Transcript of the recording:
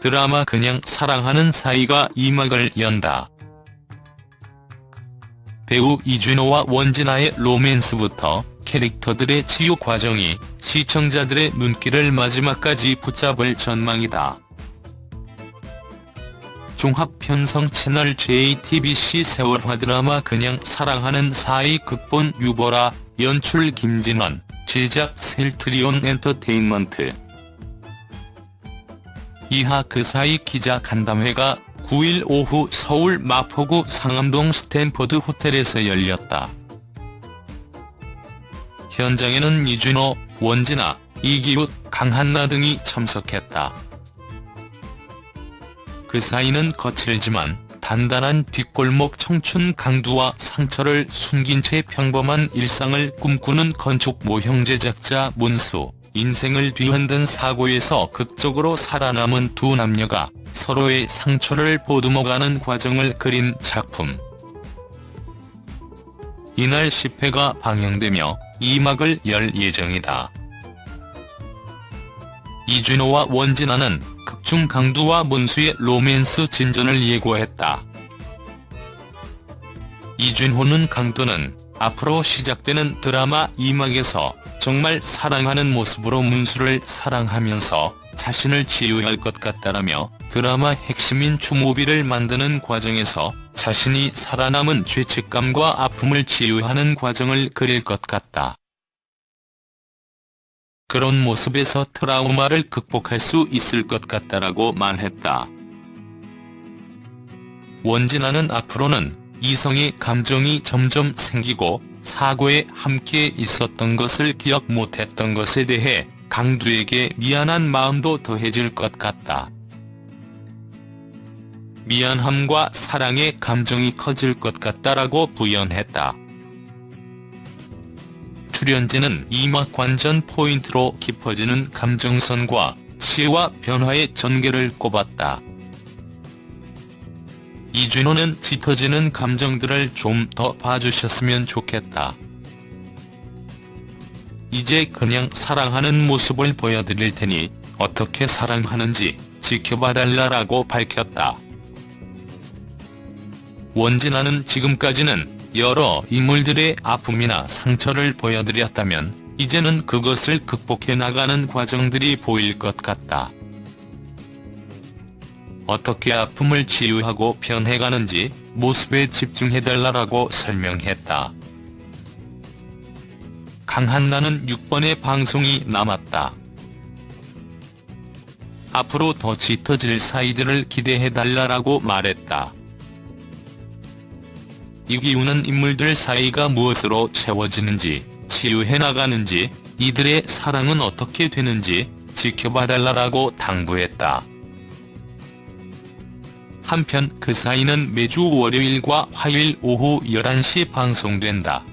드라마 그냥 사랑하는 사이가 이막을 연다. 배우 이준호와 원진아의 로맨스부터 캐릭터들의 치유 과정이 시청자들의 눈길을 마지막까지 붙잡을 전망이다. 종합편성 채널 JTBC 세월화 드라마 그냥 사랑하는 사이 극본 유보라 연출 김진원 제작 셀트리온 엔터테인먼트 이하 그 사이 기자 간담회가 9일 오후 서울 마포구 상암동 스탠퍼드 호텔에서 열렸다. 현장에는 이준호, 원진아, 이기웃, 강한나 등이 참석했다. 그 사이는 거칠지만 단단한 뒷골목 청춘 강두와 상처를 숨긴 채 평범한 일상을 꿈꾸는 건축 모형 제작자 문수, 인생을 뒤흔든 사고에서 극적으로 살아남은 두 남녀가 서로의 상처를 보듬어가는 과정을 그린 작품. 이날 10회가 방영되며 2막을 열 예정이다. 이준호와 원진아는 극중 강두와 문수의 로맨스 진전을 예고했다. 이준호는 강두는 앞으로 시작되는 드라마 2막에서 정말 사랑하는 모습으로 문수를 사랑하면서 자신을 치유할 것 같다라며 드라마 핵심인 추모비를 만드는 과정에서 자신이 살아남은 죄책감과 아픔을 치유하는 과정을 그릴 것 같다. 그런 모습에서 트라우마를 극복할 수 있을 것 같다라고 말했다. 원진아는 앞으로는 이성의 감정이 점점 생기고 사고에 함께 있었던 것을 기억 못했던 것에 대해 강두에게 미안한 마음도 더해질 것 같다. 미안함과 사랑의 감정이 커질 것 같다라고 부연했다. 출연진은 이막 관전 포인트로 깊어지는 감정선과 시와 변화의 전개를 꼽았다. 이준호는 짙어지는 감정들을 좀 더 봐주셨으면 좋겠다. 이제 그냥 사랑하는 모습을 보여드릴 테니 어떻게 사랑하는지 지켜봐달라라고 밝혔다. 원진아는 지금까지는 여러 인물들의 아픔이나 상처를 보여드렸다면 이제는 그것을 극복해 나가는 과정들이 보일 것 같다. 어떻게 아픔을 치유하고 변해가는지 모습에 집중해달라고 설명했다. 강한나는 6번의 방송이 남았다. 앞으로 더 짙어질 사이들을 기대해달라고 말했다. 이기우는 인물들 사이가 무엇으로 채워지는지, 치유해나가는지, 이들의 사랑은 어떻게 되는지 지켜봐달라고 당부했다. 한편 그 사이는 매주 월요일과 화요일 오후 11시 방송된다.